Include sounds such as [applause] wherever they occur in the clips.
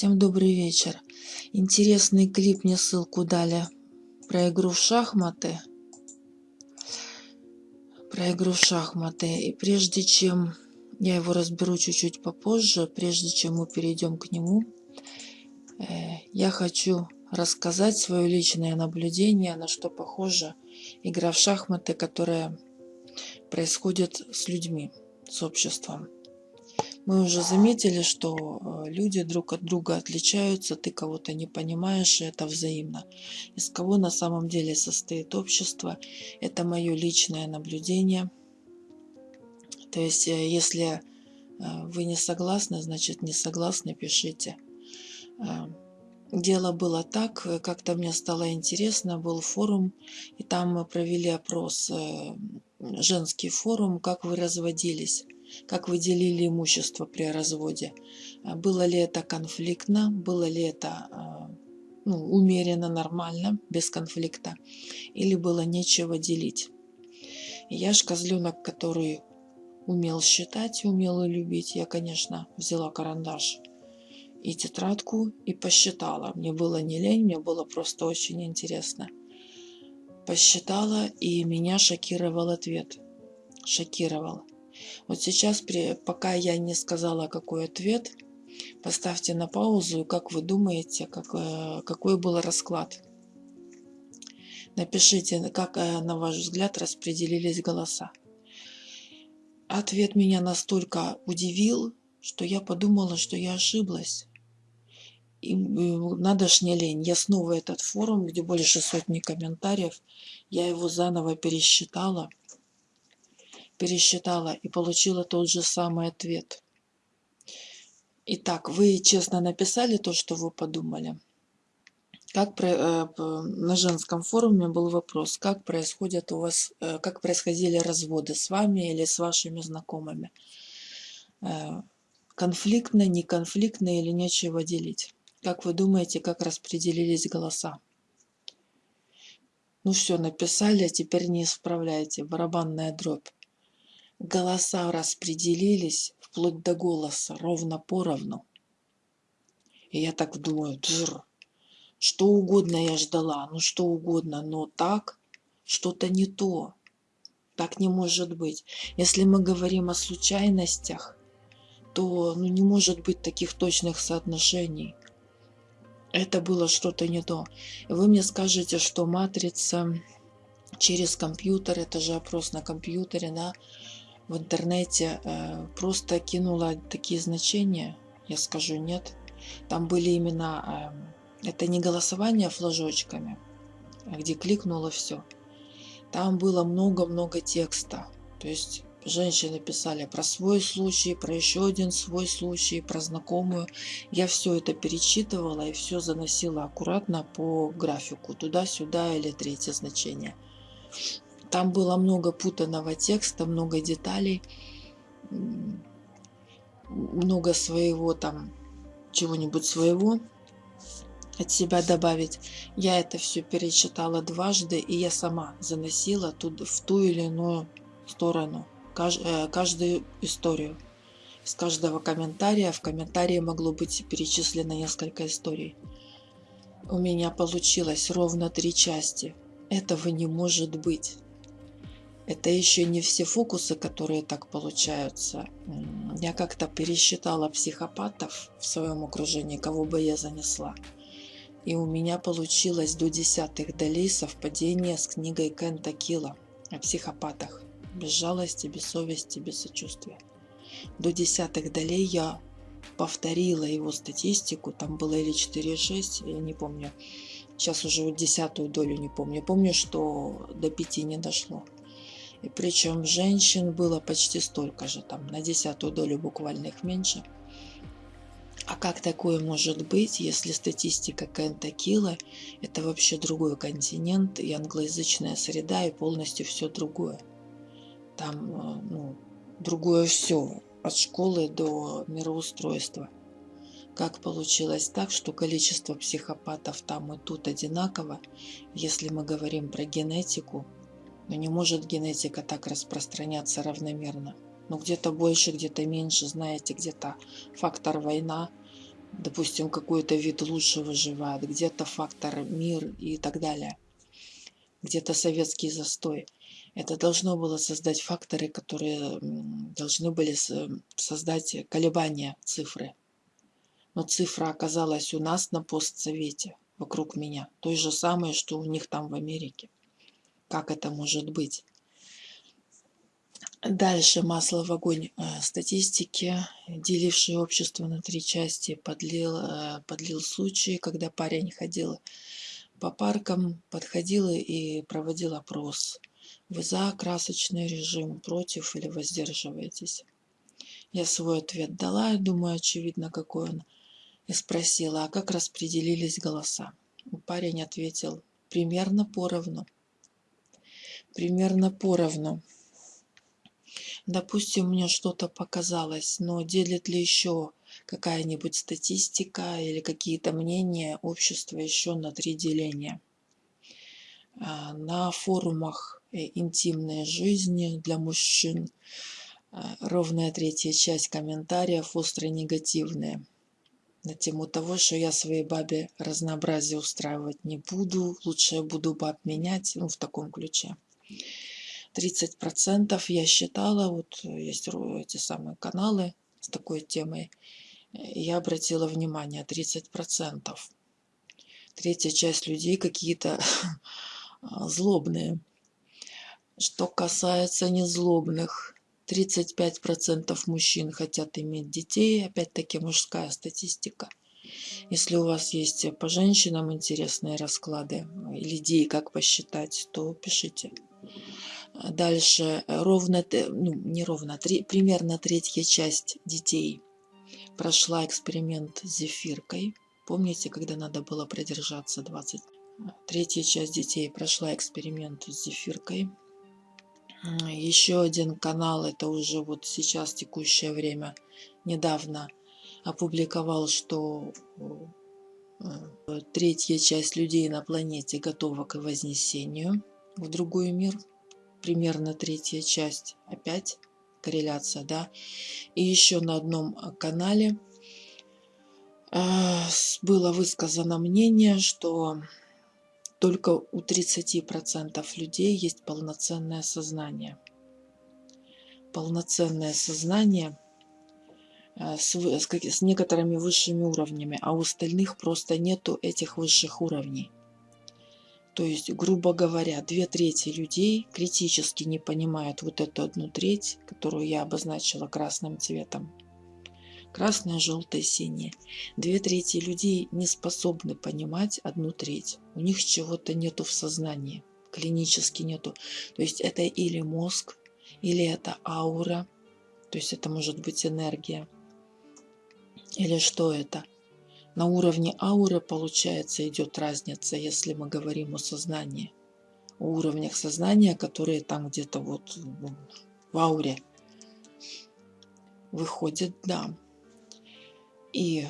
Всем добрый вечер. Интересный клип мне ссылку дали про игру в шахматы. Про игру в шахматы. И прежде чем я его разберу чуть-чуть попозже, прежде чем мы перейдем к нему, э, я хочу рассказать свое личное наблюдение, на что похожа игра в шахматы, которая происходит с людьми, с обществом. Мы уже заметили, что э, люди друг от друга отличаются, ты кого-то не понимаешь, и это взаимно. Из кого на самом деле состоит общество, это мое личное наблюдение. То есть, э, если э, вы не согласны, значит не согласны, пишите. Дело было так, как-то мне стало интересно, был форум, и там мы провели опрос, женский форум, как вы разводились как вы делили имущество при разводе. А было ли это конфликтно, было ли это а, ну, умеренно, нормально, без конфликта, или было нечего делить. я ж козленок, который умел считать, умел и любить, я, конечно, взяла карандаш и тетрадку и посчитала. Мне было не лень, мне было просто очень интересно. Посчитала, и меня шокировал ответ. Шокировал. Вот сейчас, пока я не сказала, какой ответ, поставьте на паузу, как вы думаете, как, э, какой был расклад. Напишите, как, э, на ваш взгляд, распределились голоса. Ответ меня настолько удивил, что я подумала, что я ошиблась. И надо ж не лень. Я снова этот форум, где больше сотни комментариев, я его заново пересчитала – пересчитала и получила тот же самый ответ. Итак, вы честно написали то, что вы подумали. Как про, э, на женском форуме был вопрос, как происходят у вас, э, как происходили разводы с вами или с вашими знакомыми. Э, конфликтно, неконфликтно или нечего делить. Как вы думаете, как распределились голоса? Ну все, написали, теперь не исправляйте. Барабанная дробь. Голоса распределились вплоть до голоса, ровно поровну. И я так думаю, Джр, что угодно я ждала, ну что угодно, но так что-то не то. Так не может быть. Если мы говорим о случайностях, то ну, не может быть таких точных соотношений. Это было что-то не то. Вы мне скажете, что матрица через компьютер, это же опрос на компьютере, да, в интернете э, просто кинула такие значения, я скажу нет. Там были именно, э, это не голосование флажочками, где кликнуло все. Там было много-много текста. То есть женщины писали про свой случай, про еще один свой случай, про знакомую. Я все это перечитывала и все заносила аккуратно по графику, туда-сюда или третье значение. Там было много путанного текста, много деталей, много своего там, чего-нибудь своего от себя добавить. Я это все перечитала дважды, и я сама заносила тут в ту или иную сторону э, каждую историю. Из каждого комментария в комментарии могло быть перечислено несколько историй. У меня получилось ровно три части. Этого не может быть. Это еще не все фокусы, которые так получаются. Я как-то пересчитала психопатов в своем окружении, кого бы я занесла. И у меня получилось до десятых долей совпадение с книгой Кента Килла о психопатах. Без жалости, без совести, без сочувствия. До десятых долей я повторила его статистику, там было или 4,6, я не помню. Сейчас уже десятую долю не помню. Помню, что до пяти не дошло. И причем женщин было почти столько же, там на десятую долю буквально их меньше. А как такое может быть, если статистика Кентакила – это вообще другой континент и англоязычная среда и полностью все другое? Там э, ну, другое все, от школы до мироустройства. Как получилось так, что количество психопатов там и тут одинаково, если мы говорим про генетику – но не может генетика так распространяться равномерно. Ну где-то больше, где-то меньше, знаете, где-то фактор война, допустим, какой-то вид лучше выживает, где-то фактор мир и так далее, где-то советский застой. Это должно было создать факторы, которые должны были создать колебания цифры. Но цифра оказалась у нас на постсовете, вокруг меня. Той же самой, что у них там в Америке. Как это может быть? Дальше масло в огонь э, статистики, делившие общество на три части, подлил, э, подлил случаи, когда парень ходил по паркам, подходил и проводил опрос. Вы за красочный режим, против или воздерживаетесь? Я свой ответ дала, думаю, очевидно, какой он. И спросила, а как распределились голоса? Парень ответил, примерно поровну. Примерно поровну. Допустим, мне что-то показалось, но делит ли еще какая-нибудь статистика или какие-то мнения общества еще на три деления? А, на форумах э, интимной жизни для мужчин а, ровная третья часть комментариев остро негативные на тему того, что я своей бабе разнообразие устраивать не буду, лучше я буду баб менять, ну, в таком ключе. 30% я считала, вот есть эти самые каналы с такой темой, я обратила внимание, 30%. Третья часть людей какие-то [laughs] злобные. Что касается незлобных, 35% мужчин хотят иметь детей, опять-таки мужская статистика. Если у вас есть по женщинам интересные расклады или идеи, как посчитать, то пишите. Дальше ровно, ну не ровно, три, примерно третья часть детей прошла эксперимент с зефиркой. Помните, когда надо было продержаться 20? Третья часть детей прошла эксперимент с зефиркой. Еще один канал, это уже вот сейчас текущее время, недавно опубликовал, что э, третья часть людей на планете готова к вознесению в другой мир примерно третья часть. Опять корреляция, да. И еще на одном а, канале э, было высказано мнение, что только у 30% людей есть полноценное сознание. Полноценное сознание э, с, с, с некоторыми высшими уровнями, а у остальных просто нету этих высших уровней. То есть, грубо говоря, две трети людей критически не понимают вот эту одну треть, которую я обозначила красным цветом. Красное, желтое, синее. Две трети людей не способны понимать одну треть. У них чего-то нету в сознании, клинически нету. То есть это или мозг, или это аура, то есть это может быть энергия. Или что это? На уровне ауры, получается, идет разница, если мы говорим о сознании. О уровнях сознания, которые там где-то вот в ауре. Выходит, да. И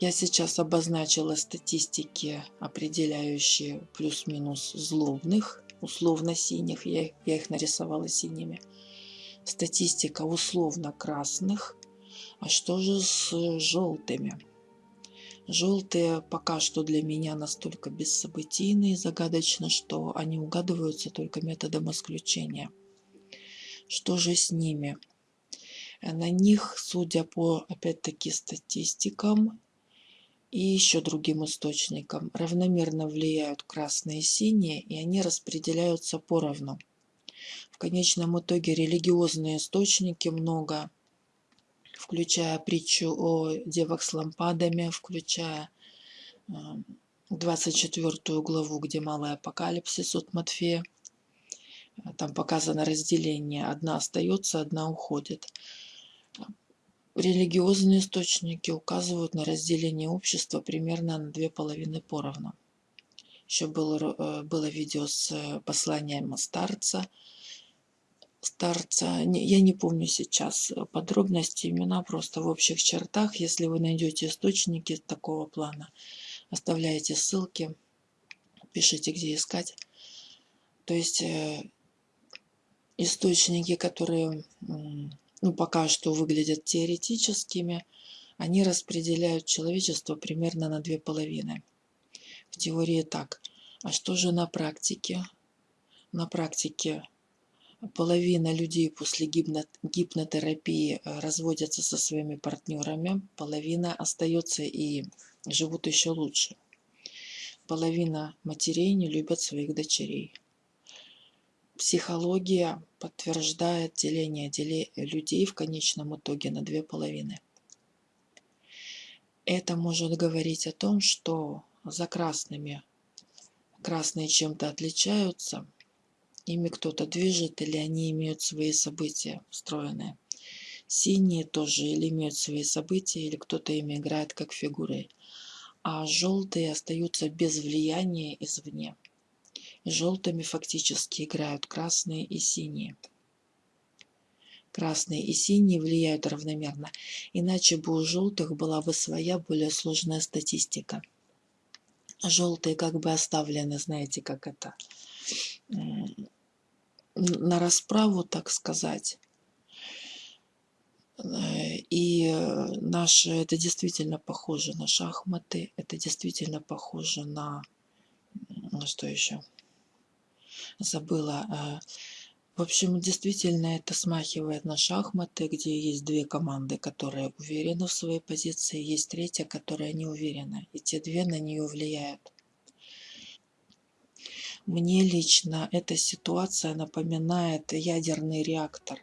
я сейчас обозначила статистики, определяющие плюс-минус злобных, условно синих, я, я их нарисовала синими. Статистика условно красных. А что же с желтыми? Желтые пока что для меня настолько бессобытийны и загадочны, что они угадываются только методом исключения. Что же с ними? На них, судя по, опять-таки, статистикам и еще другим источникам, равномерно влияют красные и синие, и они распределяются поровну. В конечном итоге религиозные источники много включая притчу о девах с лампадами, включая 24 э, главу, где малый апокалипсис от Матфея. Там показано разделение. Одна остается, одна уходит. Религиозные источники указывают на разделение общества примерно на две половины поровну. Еще было, э, было видео с э, посланием старца – старца. Я не помню сейчас подробности, имена просто в общих чертах. Если вы найдете источники такого плана, оставляете ссылки, пишите, где искать. То есть э, источники, которые ну, пока что выглядят теоретическими, они распределяют человечество примерно на две половины. В теории так. А что же на практике? На практике половина людей после гипнотерапии э, разводятся со своими партнерами, половина остается и живут еще лучше. Половина матерей не любят своих дочерей. Психология подтверждает деление людей в конечном итоге на две половины. Это может говорить о том, что за красными красные чем-то отличаются, ими кто-то движет или они имеют свои события встроенные. Синие тоже или имеют свои события, или кто-то ими играет как фигурой. А желтые остаются без влияния извне. Желтыми фактически играют красные и синие. Красные и синие влияют равномерно, иначе бы у желтых была бы своя более сложная статистика. Желтые как бы оставлены, знаете, как это, на расправу, так сказать. И наши, это действительно похоже на шахматы, это действительно похоже на, на что еще? Забыла. Э, в общем, действительно это смахивает на шахматы, где есть две команды, которые уверены в своей позиции, есть третья, которая не уверена, и те две на нее влияют. Мне лично эта ситуация напоминает ядерный реактор.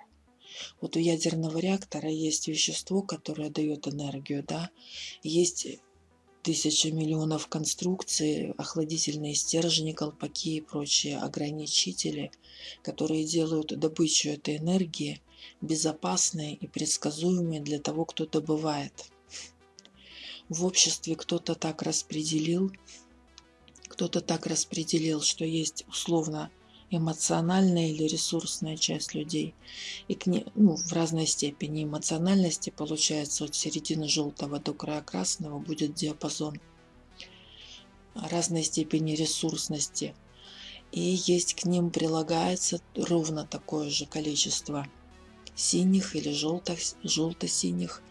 Вот у ядерного реактора есть вещество, которое дает энергию, да, есть тысяча миллионов конструкций, охладительные стержни, колпаки и прочие ограничители, которые делают добычу этой энергии безопасной и предсказуемой для того, кто добывает. В обществе кто-то так распределил, кто-то так распределил, что есть условно эмоциональная или ресурсная часть людей. И к ней, ну, в разной степени эмоциональности, получается, от середины желтого до края красного будет диапазон разной степени ресурсности. И есть к ним прилагается ровно такое же количество синих или желто-синих,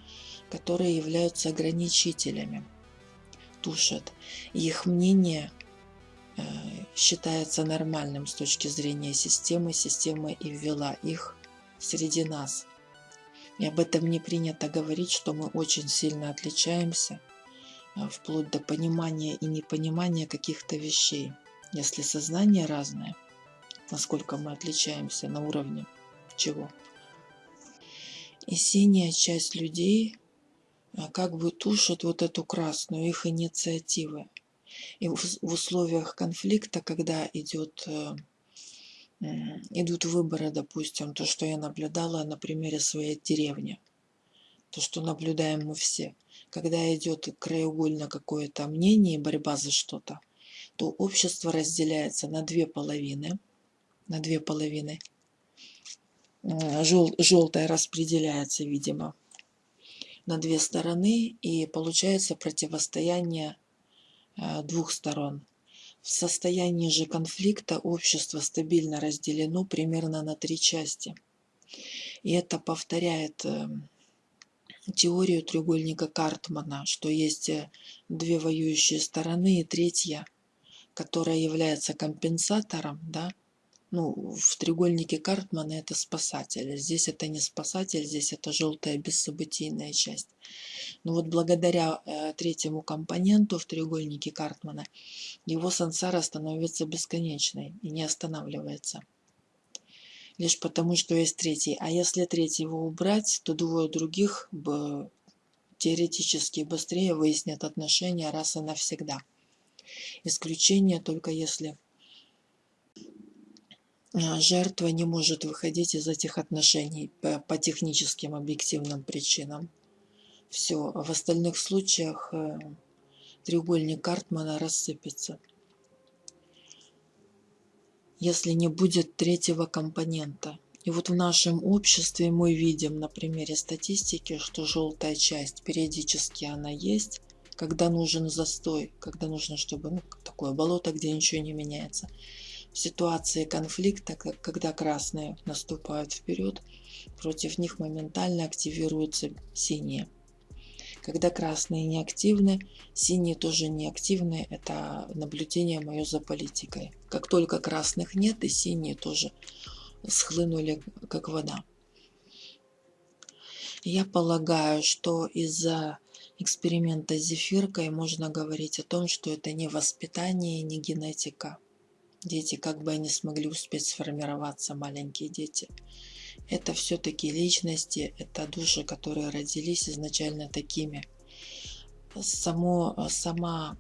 которые являются ограничителями, тушат. Их мнение считается нормальным с точки зрения системы. Система и ввела их среди нас. И об этом не принято говорить, что мы очень сильно отличаемся, э, вплоть до понимания и непонимания каких-то вещей. Если сознание разное, насколько мы отличаемся на уровне чего. И синяя часть людей э, как бы тушит вот эту красную, их инициативы. И в условиях конфликта, когда идет, э, идут выборы, допустим, то, что я наблюдала на примере своей деревни, то, что наблюдаем мы все, когда идет краеугольно какое-то мнение и борьба за что-то, то общество разделяется на две половины, на две половины. Жел, желтая распределяется, видимо, на две стороны, и получается противостояние двух сторон. В состоянии же конфликта общество стабильно разделено примерно на три части. И это повторяет э, теорию треугольника Картмана, что есть э, две воюющие стороны и третья, которая является компенсатором, да, ну, в треугольнике Картмана это спасатель. Здесь это не спасатель, здесь это желтая бессобытийная часть. Но вот благодаря э, третьему компоненту в треугольнике Картмана его сансара становится бесконечной и не останавливается. Лишь потому, что есть третий. А если третьего убрать, то двое других бы теоретически быстрее выяснят отношения раз и навсегда. Исключение только если жертва не может выходить из этих отношений по, по техническим объективным причинам. Все, в остальных случаях э, треугольник Картмана рассыпется. Если не будет третьего компонента. И вот в нашем обществе мы видим на примере статистики, что желтая часть периодически она есть, когда нужен застой, когда нужно, чтобы ну, такое болото, где ничего не меняется ситуации конфликта, когда красные наступают вперед, против них моментально активируются синие. Когда красные неактивны, синие тоже неактивны. Это наблюдение мое за политикой. Как только красных нет, и синие тоже схлынули, как вода. Я полагаю, что из-за эксперимента с зефиркой можно говорить о том, что это не воспитание, не генетика. Дети, как бы они смогли успеть сформироваться, маленькие дети. Это все-таки личности, это души, которые родились изначально такими. Само, сама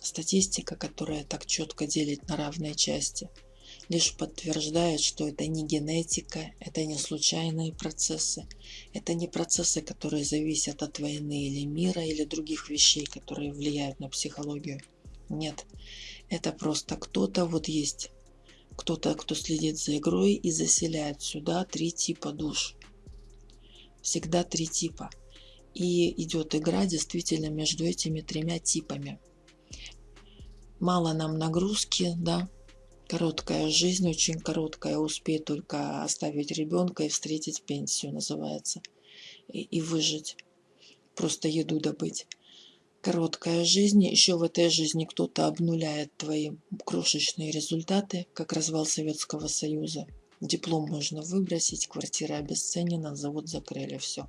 статистика, которая так четко делит на равные части – лишь подтверждает, что это не генетика, это не случайные процессы, это не процессы, которые зависят от войны или мира, или других вещей, которые влияют на психологию. Нет, это просто кто-то, вот есть кто-то, кто следит за игрой и заселяет сюда три типа душ. Всегда три типа. И идет игра действительно между этими тремя типами. Мало нам нагрузки, да, Короткая жизнь, очень короткая, успей только оставить ребенка и встретить пенсию, называется, и, и выжить, просто еду добыть. Короткая жизнь, еще в этой жизни кто-то обнуляет твои крошечные результаты, как развал Советского Союза. Диплом можно выбросить, квартира обесценена, завод закрыли, все.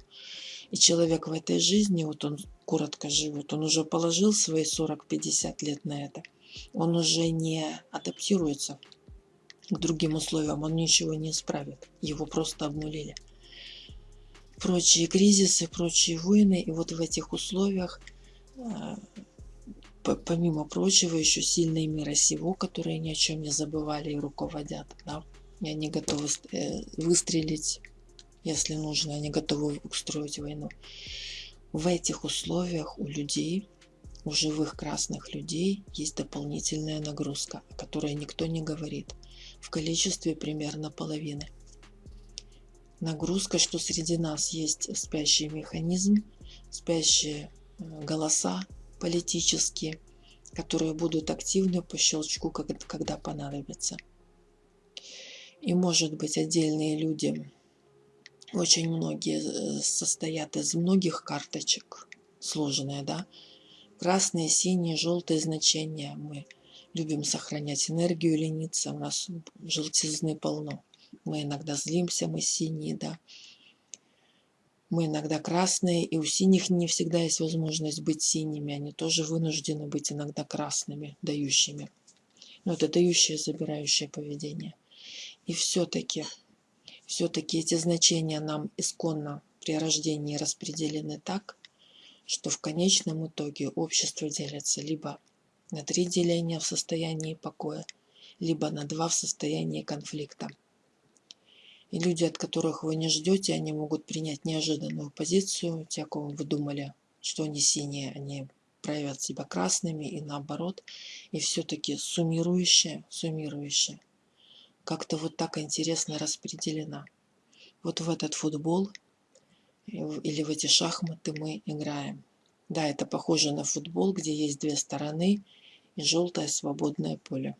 И человек в этой жизни, вот он коротко живет, он уже положил свои 40-50 лет на это – он уже не адаптируется к другим условиям, он ничего не исправит, его просто обнулили. Прочие кризисы, прочие войны, и вот в этих условиях, помимо прочего, еще сильные мира сего, которые ни о чем не забывали и руководят, да, и они готовы э, выстрелить, если нужно, они готовы устроить войну. В этих условиях у людей у живых красных людей есть дополнительная нагрузка, о которой никто не говорит, в количестве примерно половины. Нагрузка, что среди нас есть спящий механизм, спящие э, голоса политические, которые будут активны по щелчку, когда понадобится. И может быть отдельные люди, очень многие э, состоят из многих карточек, сложные, да, красные, синие, желтые значения. Мы любим сохранять энергию, лениться. У нас желтизны полно. Мы иногда злимся, мы синие, да. Мы иногда красные, и у синих не всегда есть возможность быть синими. Они тоже вынуждены быть иногда красными, дающими. Но это дающее, забирающее поведение. И все-таки, все-таки эти значения нам исконно при рождении распределены так, что в конечном итоге общество делится либо на три деления в состоянии покоя, либо на два в состоянии конфликта. И люди, от которых вы не ждете, они могут принять неожиданную позицию. Те, кого вы думали, что они синие, они проявят себя красными и наоборот. И все-таки суммирующее, суммирующее, как-то вот так интересно распределена. Вот в этот футбол или в эти шахматы мы играем. Да, это похоже на футбол, где есть две стороны и желтое свободное поле.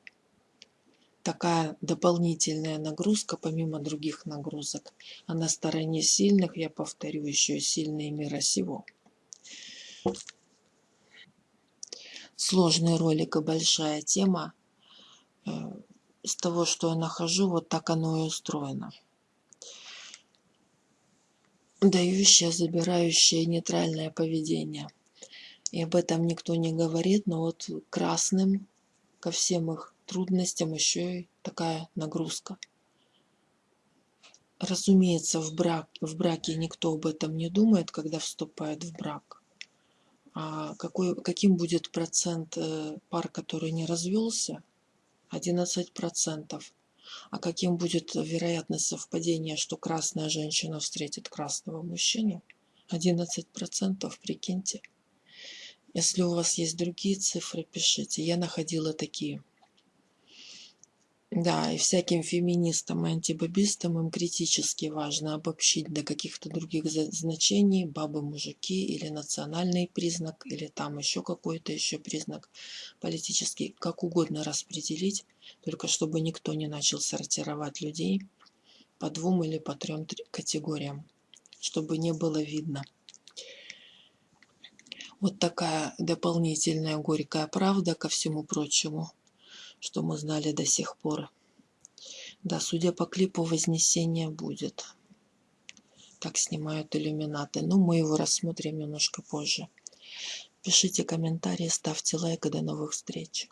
Такая дополнительная нагрузка, помимо других нагрузок. А на стороне сильных, я повторю, еще сильные мира сего. Сложный ролик и большая тема. Э, с того, что я нахожу, вот так оно и устроено дающее, забирающее нейтральное поведение. И об этом никто не говорит, но вот красным ко всем их трудностям еще и такая нагрузка. Разумеется, в, брак, в браке никто об этом не думает, когда вступает в брак. А какой, каким будет процент э, пар, который не развелся? 11%. А каким будет вероятность совпадения, что красная женщина встретит красного мужчину? 11%, прикиньте. Если у вас есть другие цифры, пишите. Я находила такие. Да, и всяким феминистам и антибабистам им критически важно обобщить до каких-то других значений бабы, мужики или национальный признак, или там еще какой-то еще признак политический, как угодно распределить, только чтобы никто не начал сортировать людей по двум или по трем категориям, чтобы не было видно. Вот такая дополнительная горькая правда ко всему прочему, что мы знали до сих пор. Да, судя по клипу, Вознесение будет. Так снимают иллюминаты. Но мы его рассмотрим немножко позже. Пишите комментарии, ставьте лайк и до новых встреч.